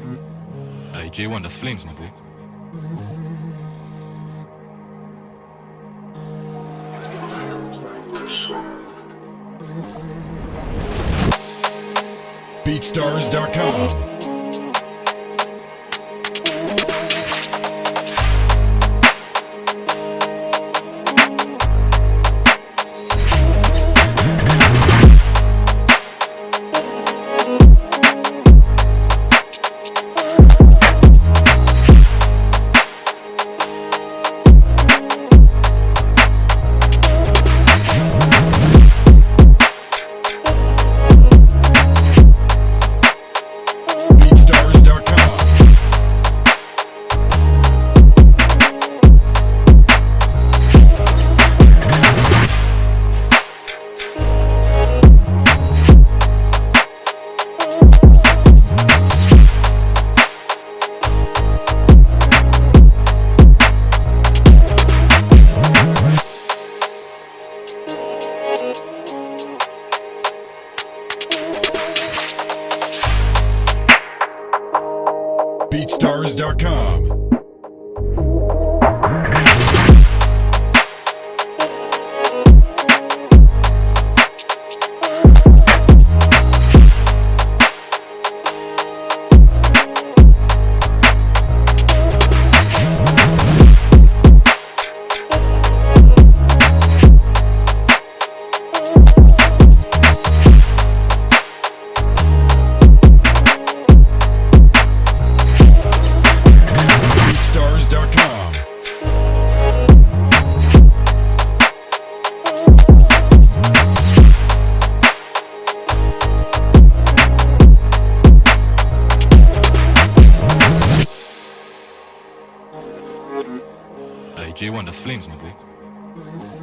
Hey, J1, that's Flames, my boy. BeatStars.com. BeatStars.com. Hey, J1, that's Flames, my boy.